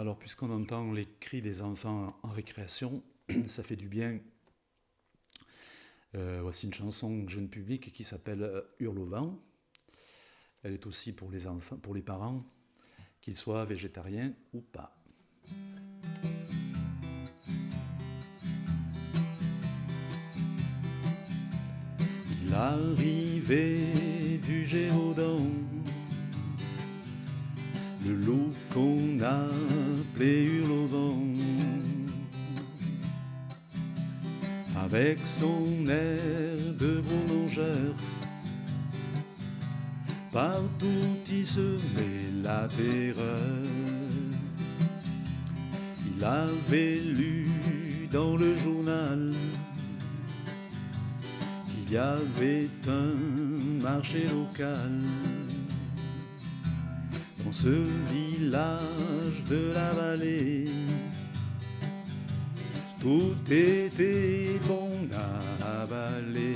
Alors, puisqu'on entend les cris des enfants en récréation, ça fait du bien. Euh, voici une chanson jeune public qui s'appelle euh, Hurle au vent. Elle est aussi pour les enfants, pour les parents, qu'ils soient végétariens ou pas. Il arrivait du Gévaudan le loup qu'on Hurle-au-vent. Avec son air de gros mangeur, partout il se met la terreur. Il avait lu dans le journal qu'il y avait un marché local dans ce village de la vallée. Tout était bon à avaler.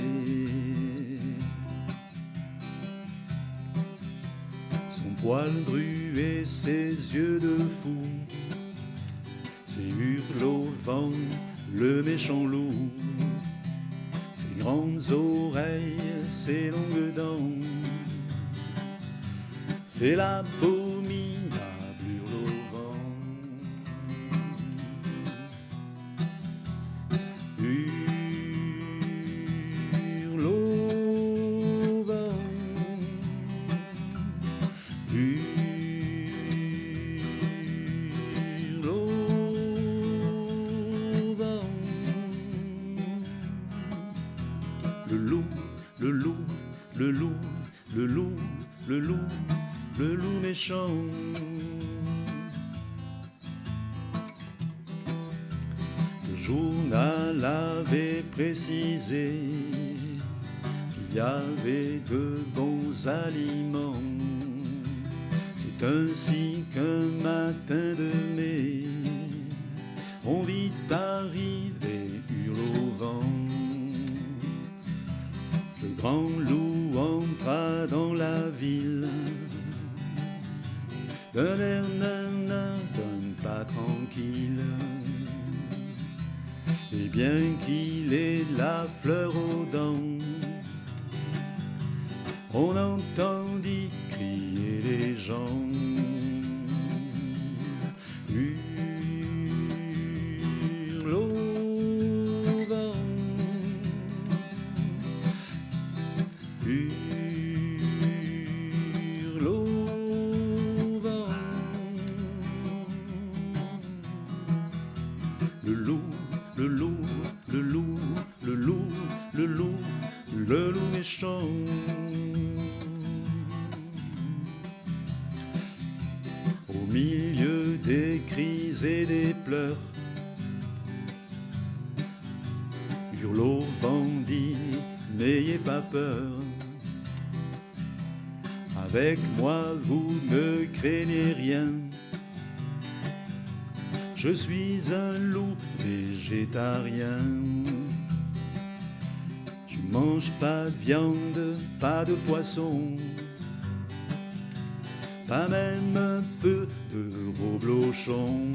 Son poil dru et ses yeux de fou, ses hurles au vent, le méchant loup, ses grandes oreilles, ses longues dents c'est l'abominable le loup, le loup le loup méchant. Le journal avait précisé qu'il y avait de bons aliments. C'est ainsi qu'un matin de mai, on vit arriver hurle au vent. Le grand loup d'un pas tranquille. Et bien qu'il ait la fleur aux dents, on entendit crier les gens. Au milieu des cris et des pleurs, hurle au vent dit, n'ayez pas peur. Avec moi vous ne craignez rien. Je suis un loup végétarien. Mange pas de viande, pas de poisson, pas même un peu de reblochon.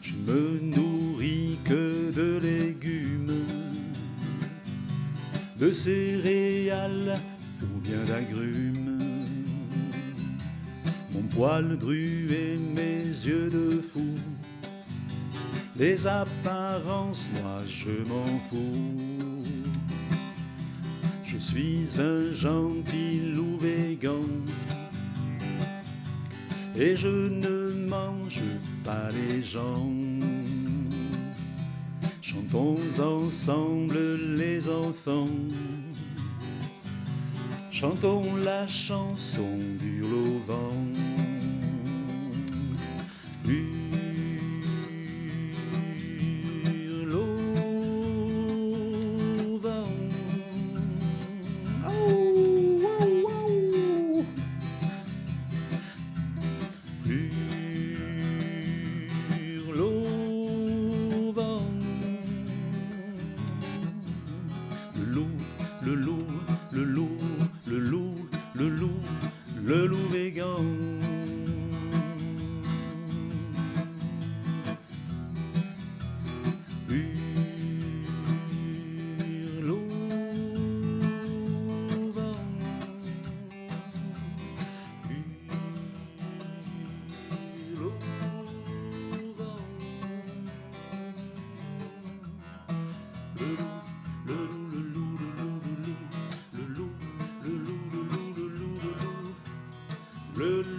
Je me nourris que de légumes, de céréales ou bien d'agrumes. Mon poil dru et mes yeux de fou, les apparences, moi je m'en fous. Je suis un gentil loup et je ne mange pas les gens. Chantons ensemble les enfants, chantons la chanson du vent. Hurle le